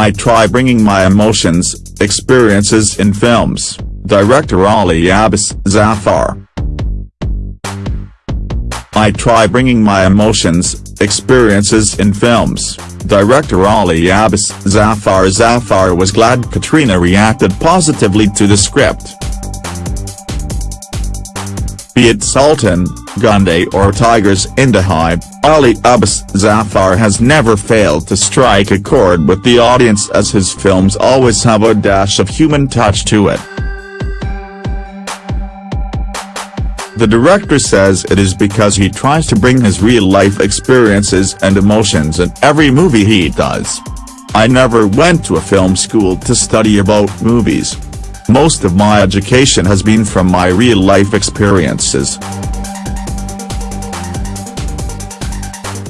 I try bringing my emotions, experiences in films, director Ali Abbas Zafar. I try bringing my emotions, experiences in films, director Ali Abbas Zafar Zafar was glad Katrina reacted positively to the script. Be it Sultan, Gunday or Tigers in the Hive, Ali Abbas Zafar has never failed to strike a chord with the audience as his films always have a dash of human touch to it. The director says it is because he tries to bring his real-life experiences and emotions in every movie he does. I never went to a film school to study about movies. Most of my education has been from my real-life experiences.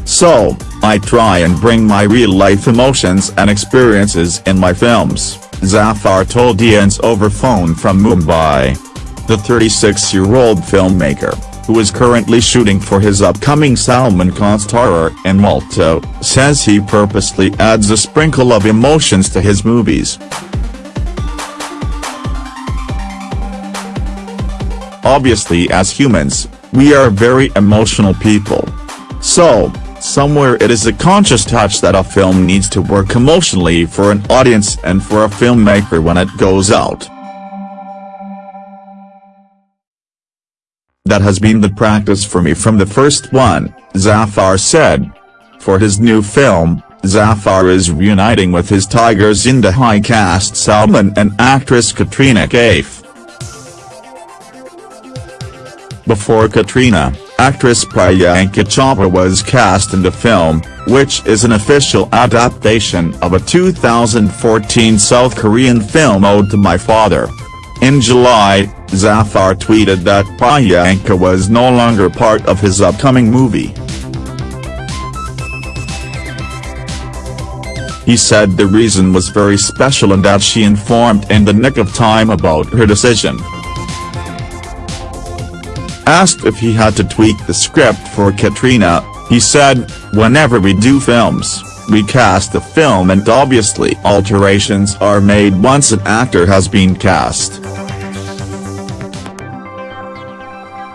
So, I try and bring my real-life emotions and experiences in my films, Zafar told IANS over phone from Mumbai. The 36-year-old filmmaker, who is currently shooting for his upcoming Salman Khan starrer in Malta, says he purposely adds a sprinkle of emotions to his movies. Obviously as humans, we are very emotional people. So, somewhere it is a conscious touch that a film needs to work emotionally for an audience and for a filmmaker when it goes out. That has been the practice for me from the first one, Zafar said. For his new film, Zafar is reuniting with his Tiger Zinda Hai cast Salman and actress Katrina Kaif. Before Katrina, actress Priyanka Chopra was cast in the film, which is an official adaptation of a 2014 South Korean film Ode to My Father. In July, Zafar tweeted that Priyanka was no longer part of his upcoming movie. He said the reason was very special and that she informed in the nick of time about her decision. Asked if he had to tweak the script for Katrina, he said, whenever we do films, we cast the film and obviously alterations are made once an actor has been cast.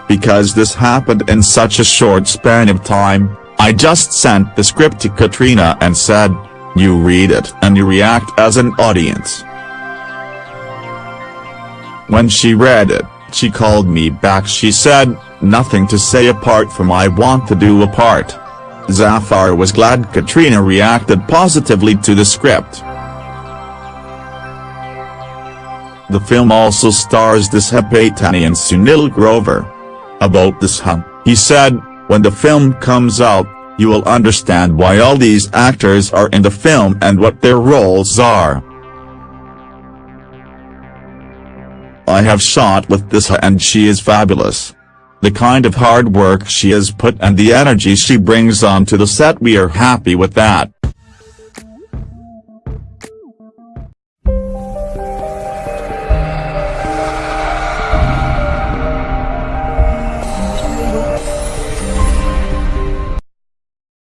Because this happened in such a short span of time, I just sent the script to Katrina and said, you read it and you react as an audience. When she read it, she called me back she said, nothing to say apart from I want to do a part. Zafar was glad Katrina reacted positively to the script. The film also stars Disha Patani and Sunil Grover. About Disha, he said, when the film comes out, you will understand why all these actors are in the film and what their roles are. I have shot with this and she is fabulous. The kind of hard work she has put and the energy she brings onto the set we are happy with that.